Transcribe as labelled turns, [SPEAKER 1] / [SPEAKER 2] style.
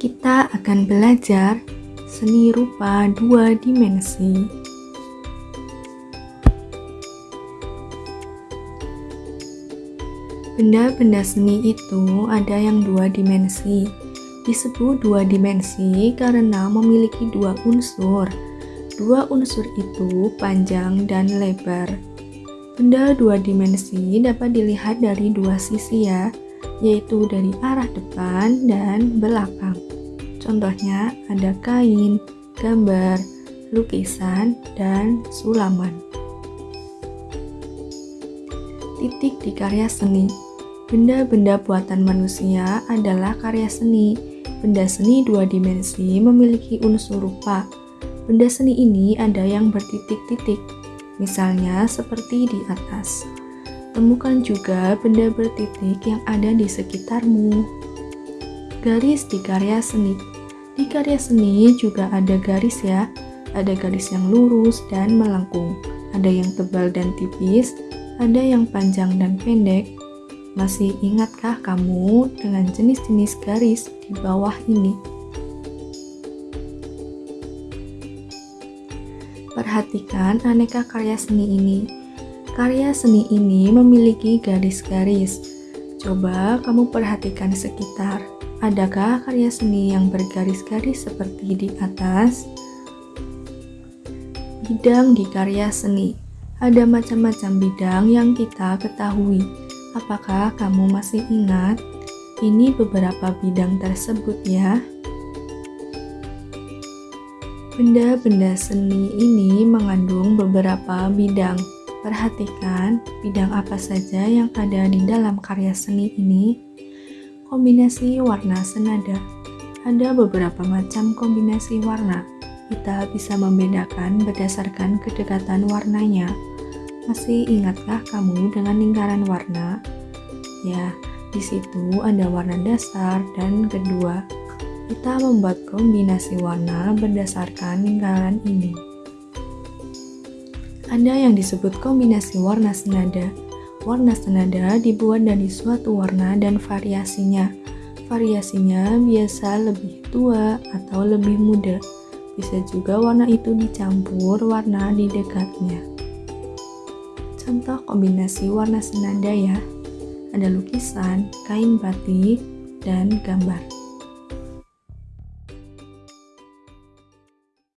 [SPEAKER 1] kita akan belajar seni rupa dua dimensi. Benda-benda seni itu ada yang dua dimensi. Disebut dua dimensi karena memiliki dua unsur. Dua unsur itu panjang dan lebar. Benda dua dimensi dapat dilihat dari dua sisi ya, yaitu dari arah depan dan belakang. Contohnya ada kain, gambar, lukisan, dan sulaman. Titik di karya seni Benda-benda buatan manusia adalah karya seni. Benda seni dua dimensi memiliki unsur rupa. Benda seni ini ada yang bertitik-titik, misalnya seperti di atas. Temukan juga benda bertitik yang ada di sekitarmu. Garis di karya seni di karya seni juga ada garis ya, ada garis yang lurus dan melengkung, ada yang tebal dan tipis, ada yang panjang dan pendek. Masih ingatkah kamu dengan jenis-jenis garis di bawah ini? Perhatikan aneka karya seni ini. Karya seni ini memiliki garis-garis. Coba kamu perhatikan sekitar. Adakah karya seni yang bergaris-garis seperti di atas? Bidang di karya seni Ada macam-macam bidang yang kita ketahui. Apakah kamu masih ingat? Ini beberapa bidang tersebut ya. Benda-benda seni ini mengandung beberapa bidang. Perhatikan bidang apa saja yang ada di dalam karya seni ini Kombinasi warna senada Ada beberapa macam kombinasi warna. Kita bisa membedakan berdasarkan kedekatan warnanya. Masih ingatkah kamu dengan lingkaran warna? Ya, di situ ada warna dasar dan kedua. Kita membuat kombinasi warna berdasarkan lingkaran ini. Ada yang disebut kombinasi warna senada Warna senada dibuat dari suatu warna dan variasinya. Variasinya biasa lebih tua atau lebih muda. Bisa juga warna itu dicampur warna di dekatnya. Contoh kombinasi warna senada ya. Ada lukisan, kain batik, dan gambar.